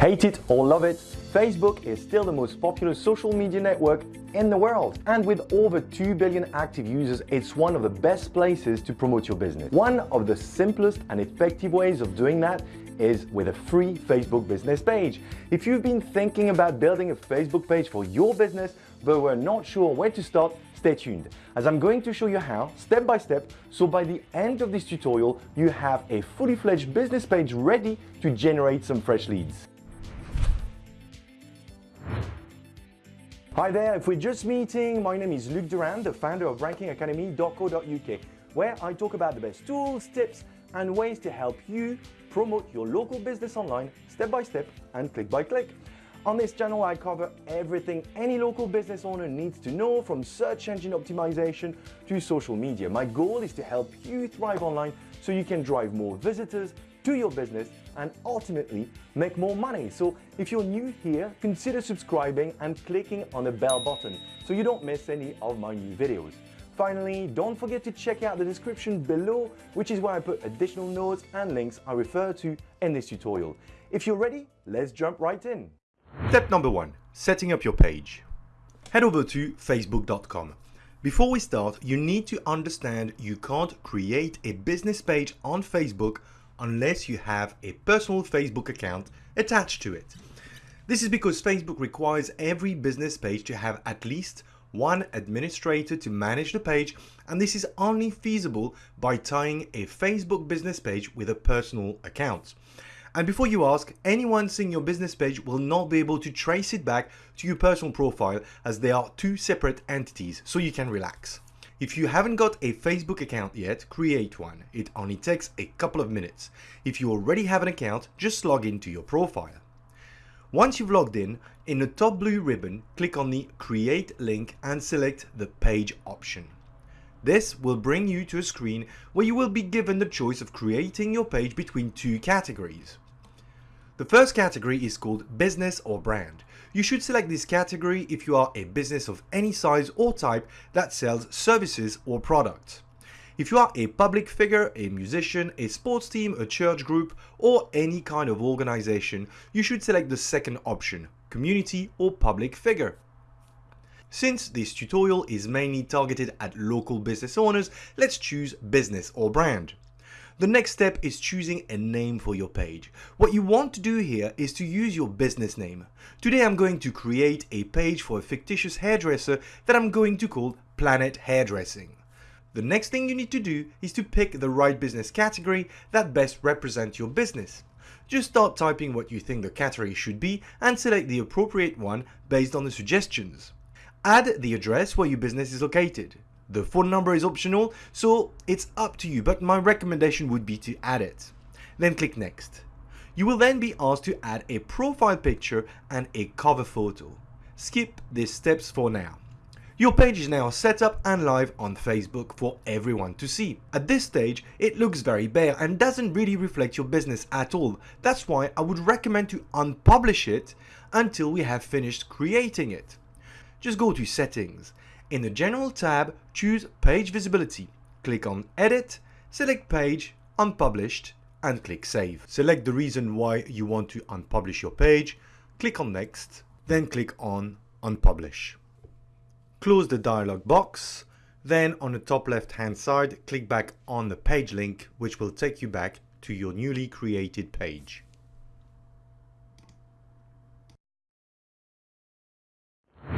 Hate it or love it, Facebook is still the most popular social media network in the world. And with over 2 billion active users, it's one of the best places to promote your business. One of the simplest and effective ways of doing that is with a free Facebook business page. If you've been thinking about building a Facebook page for your business, but were not sure where to start, stay tuned as I'm going to show you how step by step so by the end of this tutorial you have a fully fledged business page ready to generate some fresh leads. Hi there, if we're just meeting, my name is Luc Durand, the founder of rankingacademy.co.uk, where I talk about the best tools, tips, and ways to help you promote your local business online step by step and click by click. On this channel, I cover everything any local business owner needs to know from search engine optimization to social media. My goal is to help you thrive online so you can drive more visitors to your business and ultimately make more money. So if you're new here, consider subscribing and clicking on the bell button so you don't miss any of my new videos. Finally, don't forget to check out the description below, which is where I put additional notes and links I refer to in this tutorial. If you're ready, let's jump right in. Step number one, setting up your page. Head over to facebook.com. Before we start, you need to understand you can't create a business page on Facebook unless you have a personal Facebook account attached to it. This is because Facebook requires every business page to have at least one administrator to manage the page and this is only feasible by tying a Facebook business page with a personal account. And before you ask, anyone seeing your business page will not be able to trace it back to your personal profile as they are two separate entities, so you can relax. If you haven't got a Facebook account yet, create one. It only takes a couple of minutes. If you already have an account, just log into your profile. Once you've logged in, in the top blue ribbon, click on the Create link and select the Page option. This will bring you to a screen where you will be given the choice of creating your page between two categories. The first category is called Business or Brand. You should select this category if you are a business of any size or type that sells services or products. If you are a public figure, a musician, a sports team, a church group, or any kind of organization, you should select the second option, community or public figure. Since this tutorial is mainly targeted at local business owners, let's choose business or brand. The next step is choosing a name for your page. What you want to do here is to use your business name. Today I'm going to create a page for a fictitious hairdresser that I'm going to call Planet Hairdressing. The next thing you need to do is to pick the right business category that best represents your business. Just start typing what you think the category should be and select the appropriate one based on the suggestions. Add the address where your business is located. The phone number is optional, so it's up to you, but my recommendation would be to add it. Then click next. You will then be asked to add a profile picture and a cover photo. Skip these steps for now. Your page is now set up and live on Facebook for everyone to see. At this stage, it looks very bare and doesn't really reflect your business at all. That's why I would recommend to unpublish it until we have finished creating it. Just go to settings in the General tab, choose Page Visibility. Click on Edit, select Page, Unpublished, and click Save. Select the reason why you want to unpublish your page, click on Next, then click on Unpublish. Close the dialog box, then on the top left hand side, click back on the page link, which will take you back to your newly created page.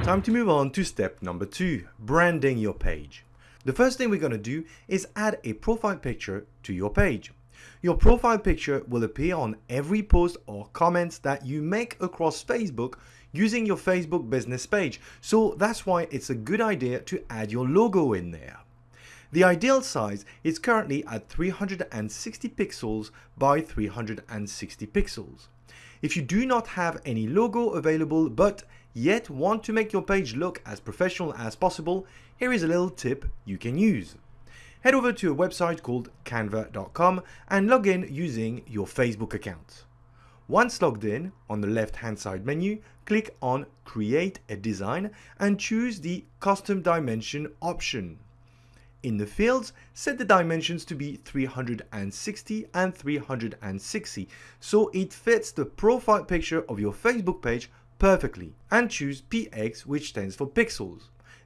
Time to move on to step number two, branding your page. The first thing we're going to do is add a profile picture to your page. Your profile picture will appear on every post or comments that you make across Facebook using your Facebook business page. So that's why it's a good idea to add your logo in there. The ideal size is currently at 360 pixels by 360 pixels. If you do not have any logo available but yet want to make your page look as professional as possible, here is a little tip you can use. Head over to a website called canva.com and log in using your Facebook account. Once logged in, on the left hand side menu, click on Create a Design and choose the Custom Dimension option. In the fields, set the dimensions to be 360 and 360 so it fits the profile picture of your Facebook page perfectly and choose PX which stands for pixels.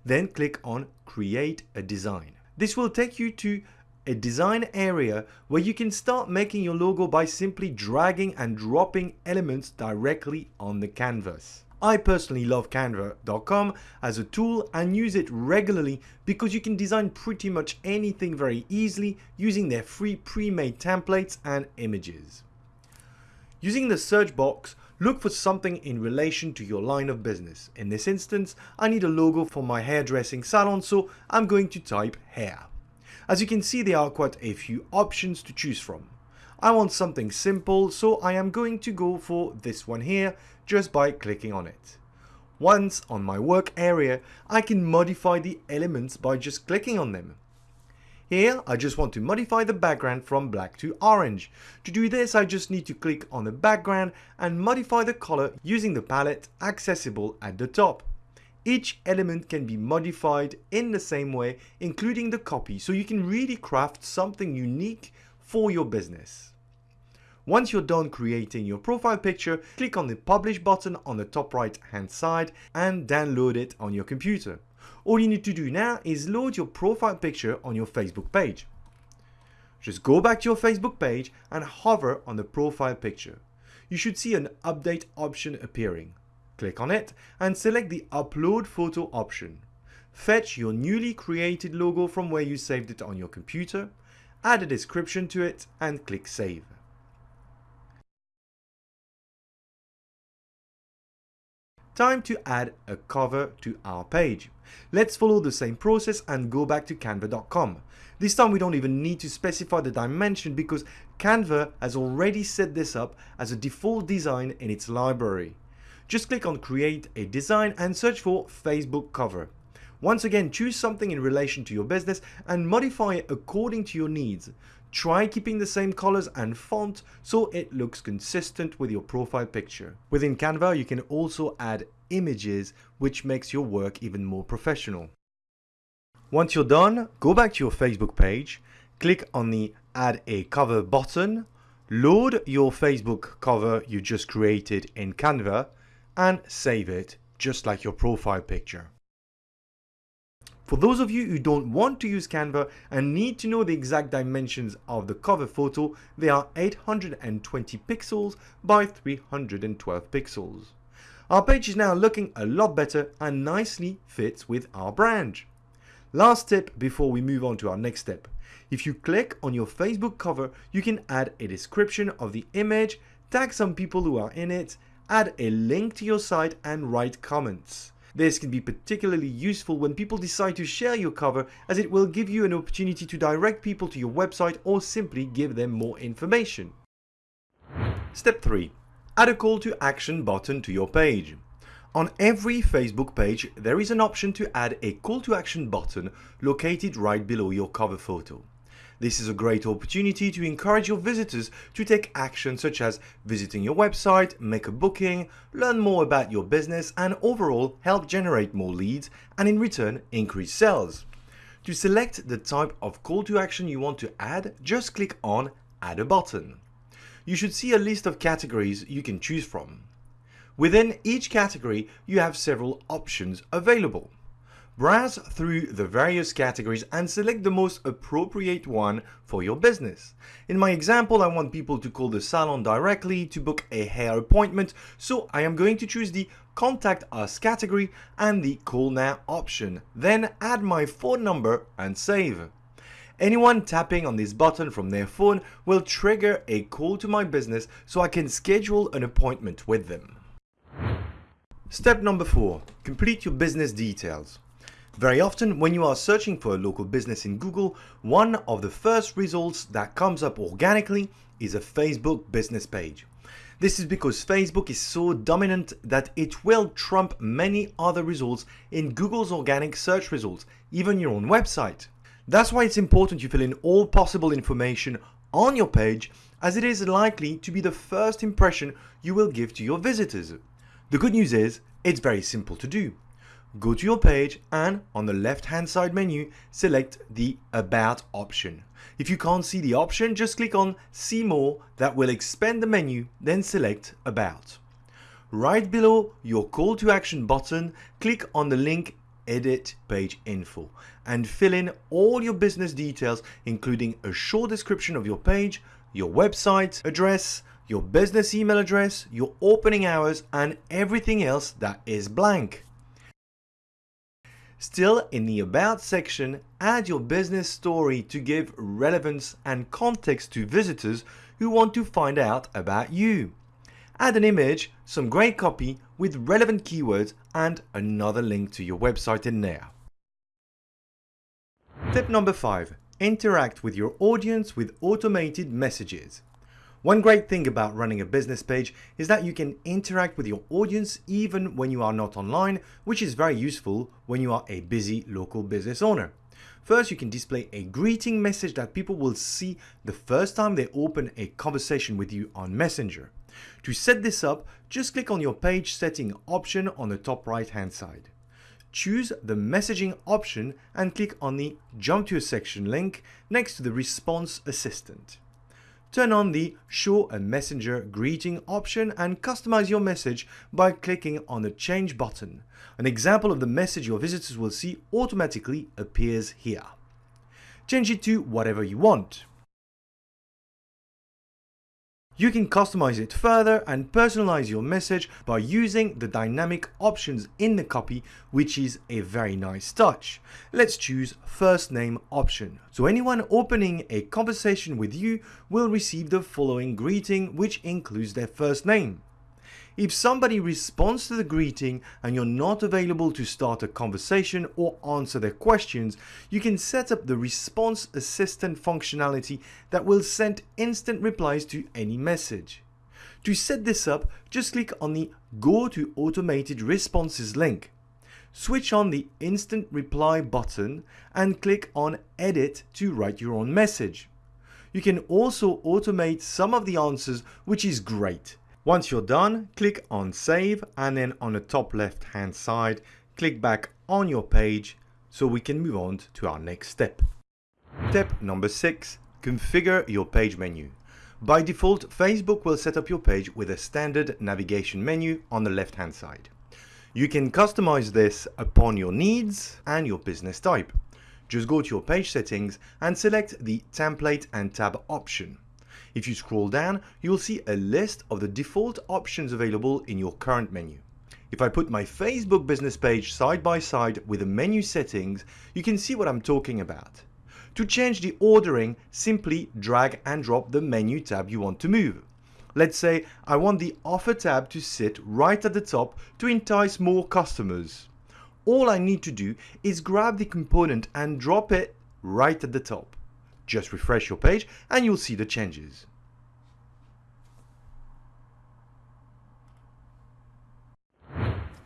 Then click on create a design. This will take you to a design area where you can start making your logo by simply dragging and dropping elements directly on the canvas. I personally love canva.com as a tool and use it regularly because you can design pretty much anything very easily using their free pre-made templates and images. Using the search box, look for something in relation to your line of business. In this instance, I need a logo for my hairdressing salon, so I'm going to type hair. As you can see, there are quite a few options to choose from. I want something simple, so I am going to go for this one here just by clicking on it. Once on my work area, I can modify the elements by just clicking on them. Here, I just want to modify the background from black to orange. To do this, I just need to click on the background and modify the color using the palette accessible at the top. Each element can be modified in the same way, including the copy, so you can really craft something unique for your business. Once you're done creating your profile picture, click on the publish button on the top right hand side and download it on your computer. All you need to do now is load your profile picture on your Facebook page. Just go back to your Facebook page and hover on the profile picture. You should see an update option appearing. Click on it and select the upload photo option. Fetch your newly created logo from where you saved it on your computer, add a description to it and click save. Time to add a cover to our page. Let's follow the same process and go back to canva.com. This time we don't even need to specify the dimension because Canva has already set this up as a default design in its library. Just click on create a design and search for Facebook cover. Once again, choose something in relation to your business and modify it according to your needs. Try keeping the same colors and font so it looks consistent with your profile picture. Within Canva, you can also add images, which makes your work even more professional. Once you're done, go back to your Facebook page, click on the add a cover button, load your Facebook cover you just created in Canva and save it just like your profile picture. For those of you who don't want to use Canva and need to know the exact dimensions of the cover photo, they are 820 pixels by 312 pixels. Our page is now looking a lot better and nicely fits with our brand. Last tip before we move on to our next step. If you click on your Facebook cover, you can add a description of the image, tag some people who are in it, add a link to your site and write comments. This can be particularly useful when people decide to share your cover as it will give you an opportunity to direct people to your website or simply give them more information. Step 3. Add a call to action button to your page. On every Facebook page, there is an option to add a call to action button located right below your cover photo. This is a great opportunity to encourage your visitors to take action such as visiting your website, make a booking, learn more about your business and overall help generate more leads and in return increase sales. To select the type of call to action you want to add, just click on Add a button. You should see a list of categories you can choose from. Within each category, you have several options available. Browse through the various categories and select the most appropriate one for your business. In my example, I want people to call the salon directly to book a hair appointment, so I am going to choose the Contact Us category and the Call Now option. Then add my phone number and save. Anyone tapping on this button from their phone will trigger a call to my business so I can schedule an appointment with them. Step number 4. Complete your business details. Very often, when you are searching for a local business in Google, one of the first results that comes up organically is a Facebook business page. This is because Facebook is so dominant that it will trump many other results in Google's organic search results, even your own website. That's why it's important you fill in all possible information on your page as it is likely to be the first impression you will give to your visitors. The good news is, it's very simple to do go to your page and on the left hand side menu, select the About option. If you can't see the option, just click on See More that will expand the menu, then select About. Right below your call to action button, click on the link Edit Page Info and fill in all your business details, including a short description of your page, your website address, your business email address, your opening hours, and everything else that is blank. Still, in the About section, add your business story to give relevance and context to visitors who want to find out about you. Add an image, some great copy with relevant keywords and another link to your website in there. Tip number 5. Interact with your audience with automated messages. One great thing about running a business page is that you can interact with your audience even when you are not online, which is very useful when you are a busy local business owner. First, you can display a greeting message that people will see the first time they open a conversation with you on Messenger. To set this up, just click on your page setting option on the top right hand side. Choose the messaging option and click on the jump to a section link next to the response assistant. Turn on the Show a Messenger Greeting option and customize your message by clicking on the Change button. An example of the message your visitors will see automatically appears here. Change it to whatever you want. You can customize it further and personalize your message by using the dynamic options in the copy, which is a very nice touch. Let's choose first name option. So anyone opening a conversation with you will receive the following greeting, which includes their first name. If somebody responds to the greeting and you're not available to start a conversation or answer their questions, you can set up the response assistant functionality that will send instant replies to any message. To set this up, just click on the Go to Automated Responses link. Switch on the Instant Reply button and click on Edit to write your own message. You can also automate some of the answers, which is great. Once you're done, click on save and then on the top left hand side, click back on your page so we can move on to our next step. Step number six, configure your page menu. By default, Facebook will set up your page with a standard navigation menu on the left hand side. You can customize this upon your needs and your business type. Just go to your page settings and select the template and tab option. If you scroll down, you will see a list of the default options available in your current menu. If I put my Facebook business page side by side with the menu settings, you can see what I'm talking about. To change the ordering, simply drag and drop the menu tab you want to move. Let's say I want the offer tab to sit right at the top to entice more customers. All I need to do is grab the component and drop it right at the top. Just refresh your page and you'll see the changes.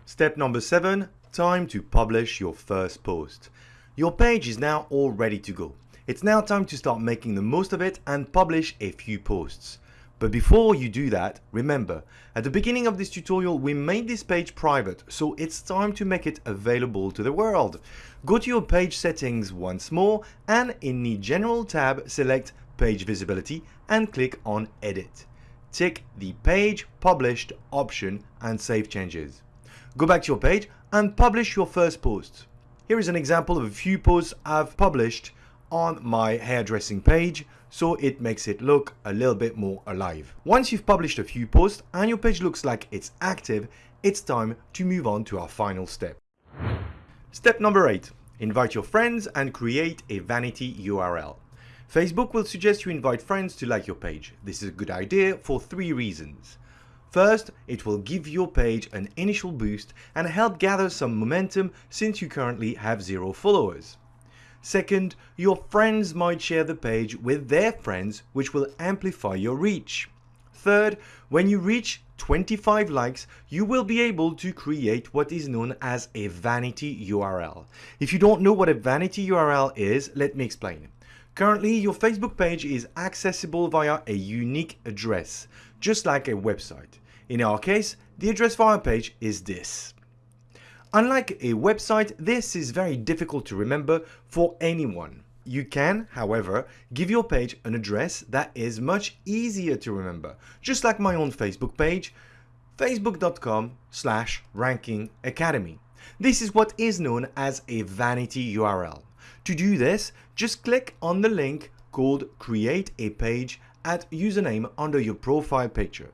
Step number 7. Time to publish your first post. Your page is now all ready to go. It's now time to start making the most of it and publish a few posts. But before you do that, remember, at the beginning of this tutorial we made this page private, so it's time to make it available to the world. Go to your page settings once more and in the General tab select Page Visibility and click on Edit. Tick the Page Published option and save changes. Go back to your page and publish your first post. Here is an example of a few posts I've published on my hairdressing page so it makes it look a little bit more alive. Once you've published a few posts and your page looks like it's active, it's time to move on to our final step. Step number 8. Invite your friends and create a vanity URL. Facebook will suggest you invite friends to like your page. This is a good idea for three reasons. First, it will give your page an initial boost and help gather some momentum since you currently have zero followers. Second, your friends might share the page with their friends, which will amplify your reach. Third, when you reach 25 likes, you will be able to create what is known as a vanity URL. If you don't know what a vanity URL is, let me explain. Currently, your Facebook page is accessible via a unique address, just like a website. In our case, the address for our page is this. Unlike a website, this is very difficult to remember for anyone. You can, however, give your page an address that is much easier to remember, just like my own Facebook page, facebook.com slash ranking academy. This is what is known as a vanity URL. To do this, just click on the link called create a page at username under your profile picture.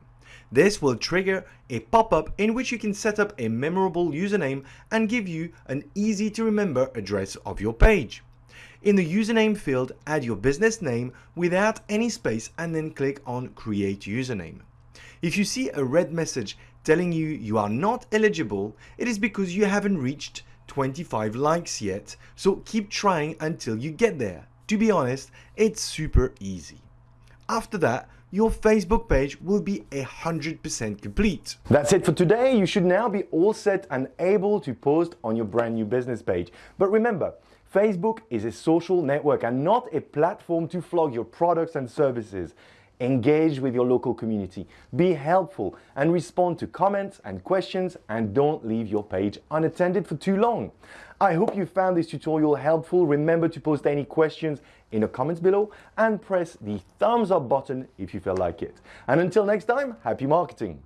This will trigger a pop-up in which you can set up a memorable username and give you an easy to remember address of your page. In the username field, add your business name without any space and then click on create username. If you see a red message telling you you are not eligible, it is because you haven't reached 25 likes yet, so keep trying until you get there. To be honest, it's super easy. After that, your Facebook page will be 100% complete. That's it for today. You should now be all set and able to post on your brand new business page. But remember, Facebook is a social network and not a platform to flog your products and services. Engage with your local community, be helpful, and respond to comments and questions, and don't leave your page unattended for too long. I hope you found this tutorial helpful. Remember to post any questions in the comments below and press the thumbs up button if you feel like it. And until next time, happy marketing!